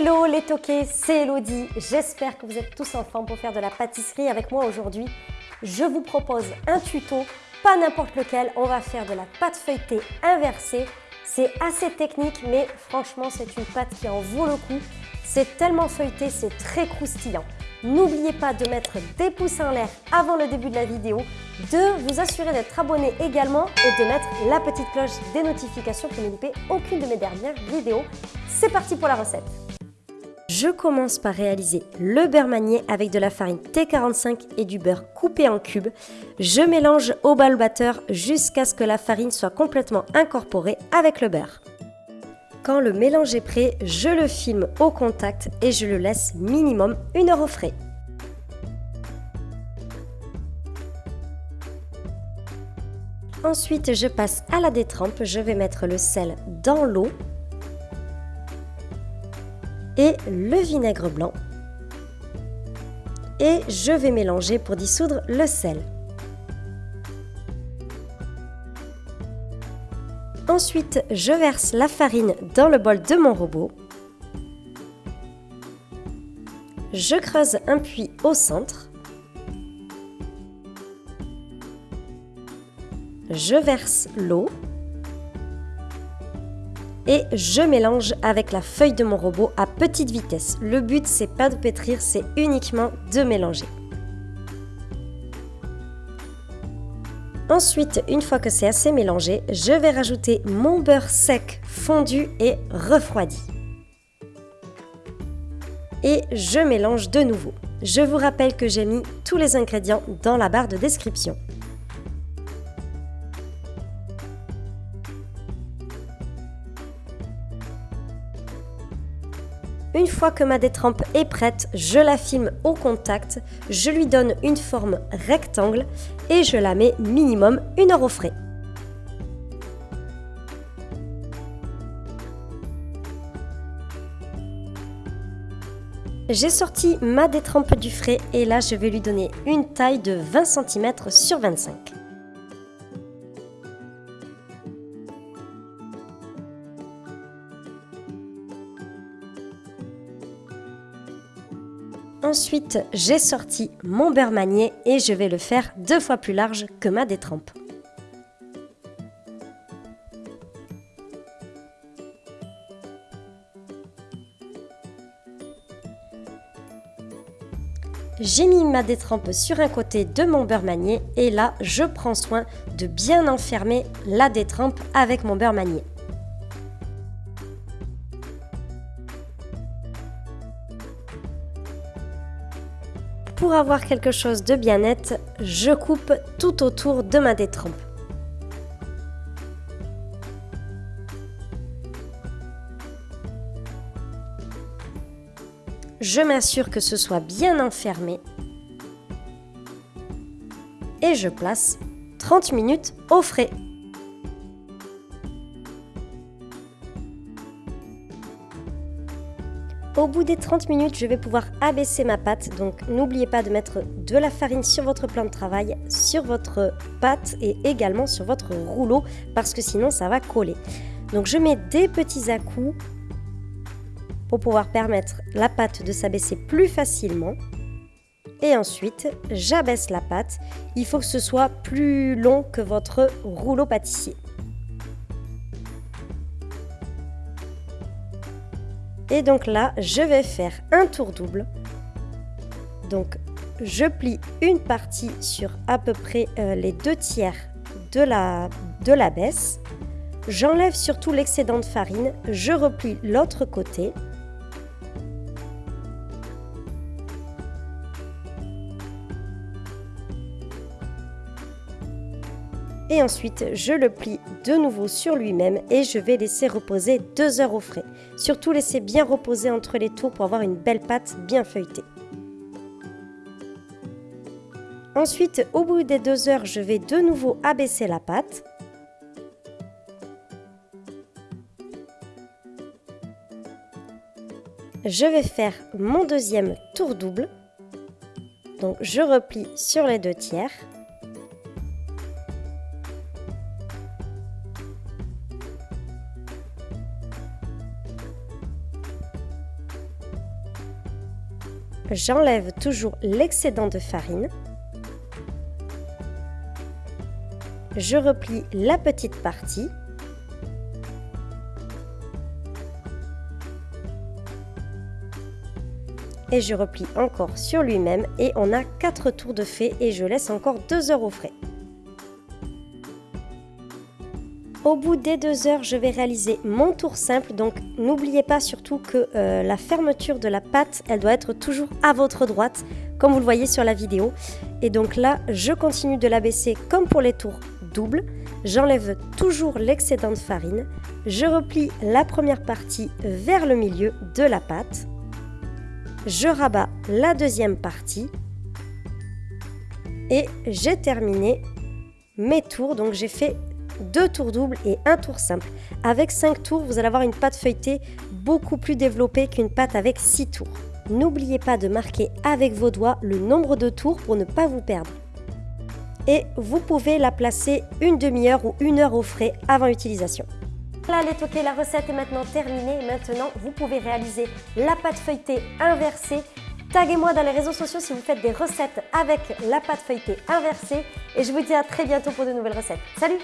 Hello les toqués, c'est Elodie. J'espère que vous êtes tous en forme pour faire de la pâtisserie avec moi aujourd'hui. Je vous propose un tuto, pas n'importe lequel. On va faire de la pâte feuilletée inversée. C'est assez technique, mais franchement, c'est une pâte qui en vaut le coup. C'est tellement feuilleté, c'est très croustillant. N'oubliez pas de mettre des pouces en l'air avant le début de la vidéo, de vous assurer d'être abonné également et de mettre la petite cloche des notifications pour ne louper aucune de mes dernières vidéos. C'est parti pour la recette je commence par réaliser le beurre manié avec de la farine T45 et du beurre coupé en cubes. Je mélange au bal batteur jusqu'à ce que la farine soit complètement incorporée avec le beurre. Quand le mélange est prêt, je le filme au contact et je le laisse minimum une heure au frais. Ensuite, je passe à la détrempe. Je vais mettre le sel dans l'eau le vinaigre blanc. Et je vais mélanger pour dissoudre le sel. Ensuite, je verse la farine dans le bol de mon robot. Je creuse un puits au centre. Je verse l'eau et je mélange avec la feuille de mon robot à petite vitesse. Le but c'est pas de pétrir, c'est uniquement de mélanger. Ensuite, une fois que c'est assez mélangé, je vais rajouter mon beurre sec fondu et refroidi. Et je mélange de nouveau. Je vous rappelle que j'ai mis tous les ingrédients dans la barre de description. Fois que ma détrempe est prête, je la filme au contact, je lui donne une forme rectangle et je la mets minimum une heure au frais. J'ai sorti ma détrempe du frais et là je vais lui donner une taille de 20 cm sur 25. Ensuite, j'ai sorti mon beurre manié et je vais le faire deux fois plus large que ma détrempe. J'ai mis ma détrempe sur un côté de mon beurre manié et là, je prends soin de bien enfermer la détrempe avec mon beurre manié. Pour avoir quelque chose de bien net, je coupe tout autour de ma détrempe. Je m'assure que ce soit bien enfermé et je place 30 minutes au frais. Au bout des 30 minutes, je vais pouvoir abaisser ma pâte. Donc n'oubliez pas de mettre de la farine sur votre plan de travail, sur votre pâte et également sur votre rouleau parce que sinon ça va coller. Donc je mets des petits à-coups pour pouvoir permettre la pâte de s'abaisser plus facilement. Et ensuite, j'abaisse la pâte. Il faut que ce soit plus long que votre rouleau pâtissier. Et donc là, je vais faire un tour double. Donc, je plie une partie sur à peu près euh, les deux tiers de la, de la baisse. J'enlève surtout l'excédent de farine. Je replie l'autre côté. et ensuite je le plie de nouveau sur lui-même et je vais laisser reposer deux heures au frais. Surtout laisser bien reposer entre les tours pour avoir une belle pâte bien feuilletée. Ensuite, au bout des deux heures, je vais de nouveau abaisser la pâte. Je vais faire mon deuxième tour double. Donc je replie sur les deux tiers. J'enlève toujours l'excédent de farine. Je replie la petite partie. Et je replie encore sur lui-même et on a 4 tours de fait et je laisse encore 2 heures au frais. Au bout des deux heures, je vais réaliser mon tour simple. Donc n'oubliez pas surtout que euh, la fermeture de la pâte, elle doit être toujours à votre droite, comme vous le voyez sur la vidéo. Et donc là, je continue de l'abaisser comme pour les tours doubles. J'enlève toujours l'excédent de farine. Je replie la première partie vers le milieu de la pâte. Je rabats la deuxième partie. Et j'ai terminé mes tours. Donc j'ai fait deux tours doubles et un tour simple. Avec 5 tours, vous allez avoir une pâte feuilletée beaucoup plus développée qu'une pâte avec 6 tours. N'oubliez pas de marquer avec vos doigts le nombre de tours pour ne pas vous perdre. Et vous pouvez la placer une demi-heure ou une heure au frais avant utilisation. Là, les toqués, la recette est maintenant terminée. Maintenant, vous pouvez réaliser la pâte feuilletée inversée Taguez-moi dans les réseaux sociaux si vous faites des recettes avec la pâte feuilletée inversée et je vous dis à très bientôt pour de nouvelles recettes. Salut